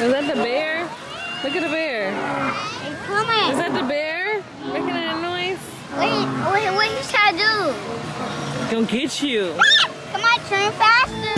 Is that the bear? Look at the bear. Is that the bear? Making that noise? Wait, wait, what you trying to do? Gonna get you. Come on, turn faster.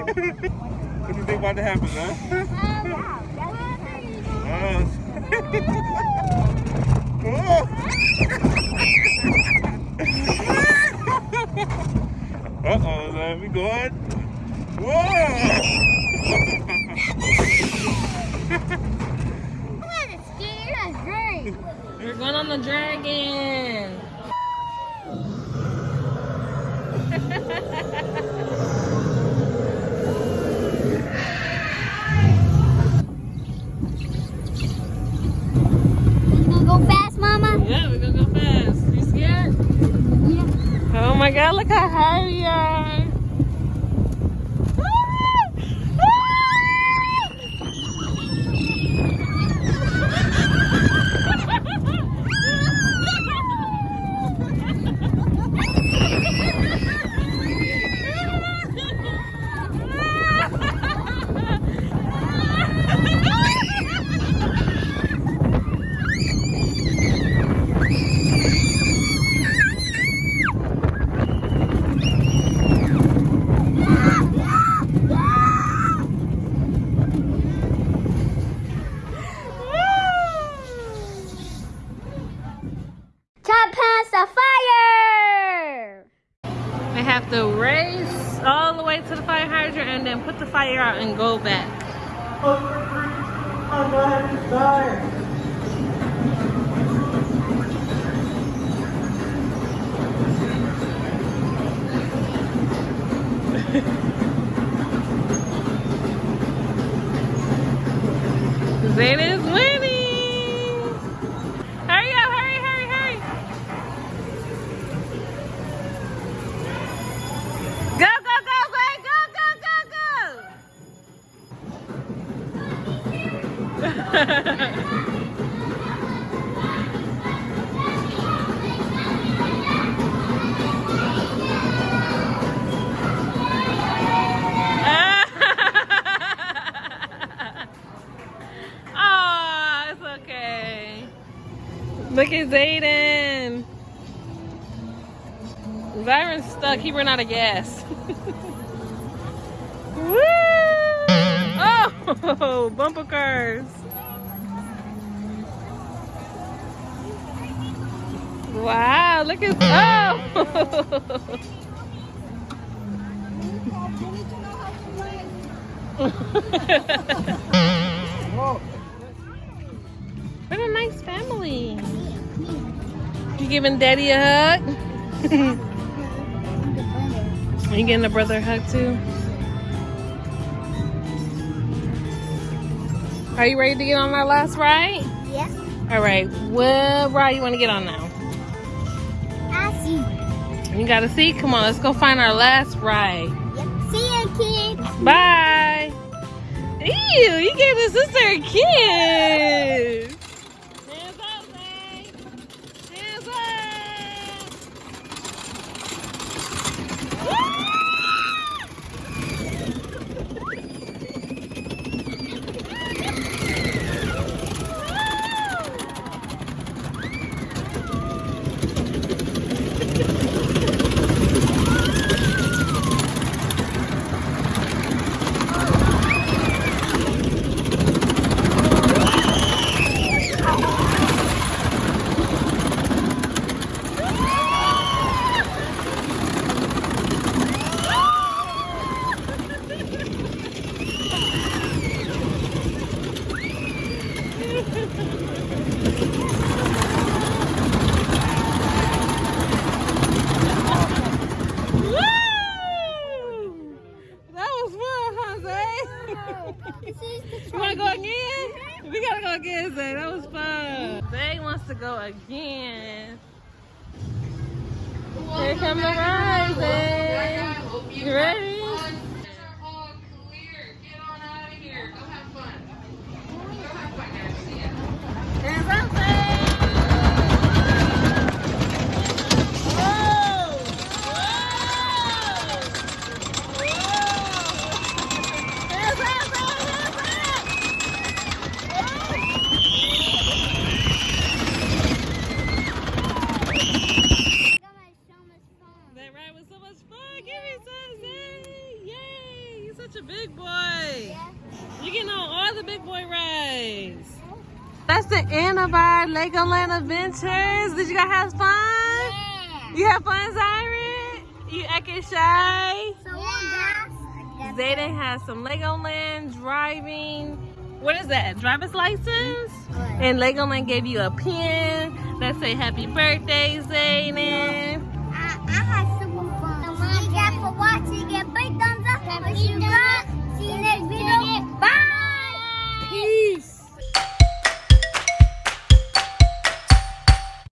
what do you think about to happen, huh? Uh oh, man, we going? Whoa! We're going on the dragon. Go fast, mama. Yeah, we're gonna go fast. You scared? Yeah. Oh my god, look how high we are. Top past the fire. They have to race all the way to the fire hydrant and then put the fire out and go back. Zayden Zyron's stuck. He ran out of gas. Woo! Oh, bumper cars. Wow, look at oh. what a nice family. You giving daddy a hug? Are you getting a brother hug too? Are you ready to get on our last ride? Yeah. All right, what ride you want to get on now? I see. You got a seat? Come on, let's go find our last ride. Yep. See you, kids. Bye. Ew, you gave the sister a kiss. You wanna go again? We gotta go again, Zay. That was fun. Zay wants to go again. Here come the ride, Zay. You ready? our Legoland adventures. Did you guys have fun? Yeah. You had fun, Zyron? You acting shy? Yeah. Zayden has some Legoland driving. What is that? Driver's license? Right. And Legoland gave you a pin that say happy birthday, Zayden. Uh, I, had super fun. Thank you for watching. Give big thumbs up. Thumbs up. See you next video. Bye. Peace.